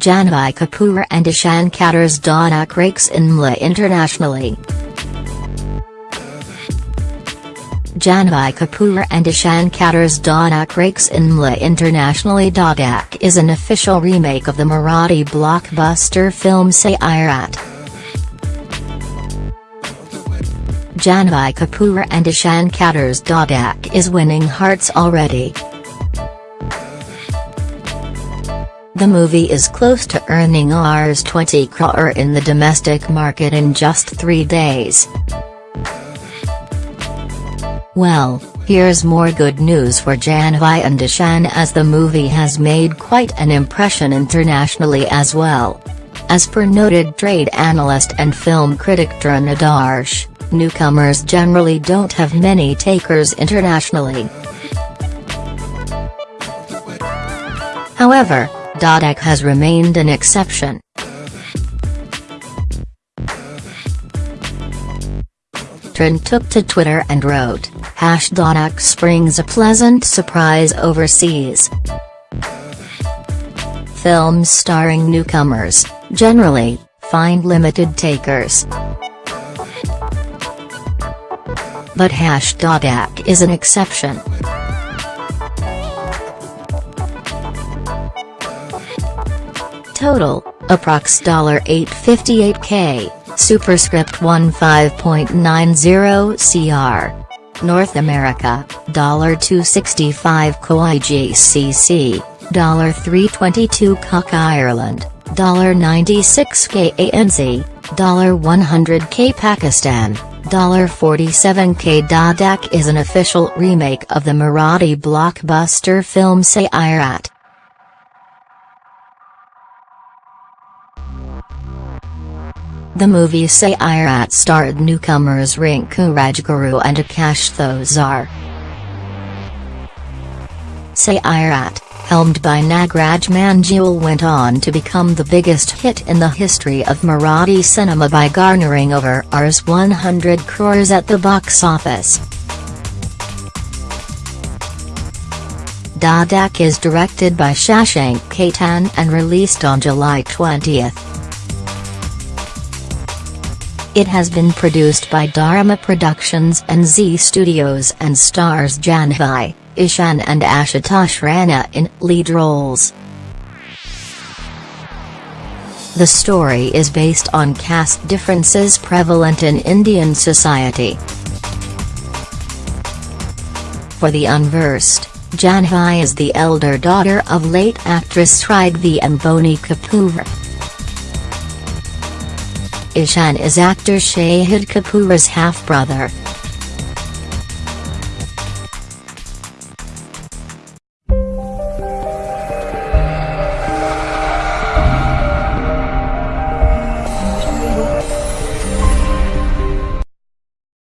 Janhvi Kapoor and Ishan Khatter's Dhadak rakes INMLA internationally. Janhvi Kapoor and Ishan Khatter's Dhadak rakes INMLA internationally Dhadak is an official remake of the Marathi blockbuster film Sairat. Janhvi Kapoor and Ishan Khatter's Dhadak is winning hearts already. The movie is close to earning Rs 20 crore in the domestic market in just three days. Well, here's more good news for Janhvi and Ishan as the movie has made quite an impression internationally as well. As per noted trade analyst and film critic Taran Adarsh, newcomers generally don't have many takers internationally. However, Dhadak has remained an exception. Taran took to Twitter and wrote, Hash Dhadak springs a pleasant surprise overseas. Films starring newcomers, generally, find limited takers. But Hash is an exception. Total, approx $858k, superscript 15.90 cr. North America, $265 KOIGCC, $322 CUC Ireland, $96k ANZ, 100k Pakistan, 47k Dhadak is an official remake of the Marathi blockbuster film Sairat. The movie Sairat starred newcomers Rinku Rajguru and Akash Thosar. Sairat, helmed by Nagraj Manjule went on to become the biggest hit in the history of Marathi cinema by garnering over Rs 100 crores at the box office. Dhadak is directed by Shashank Khaitan and released on July 20. It has been produced by Dharma Productions and Zee Studios and stars Janhvi, Ishan and Ashutosh Rana in lead roles. The story is based on caste differences prevalent in Indian society. For the unversed, Janhvi is the elder daughter of late actress Sridevi and Boney Kapoor. Ishan is actor Shahid Kapoor's half-brother.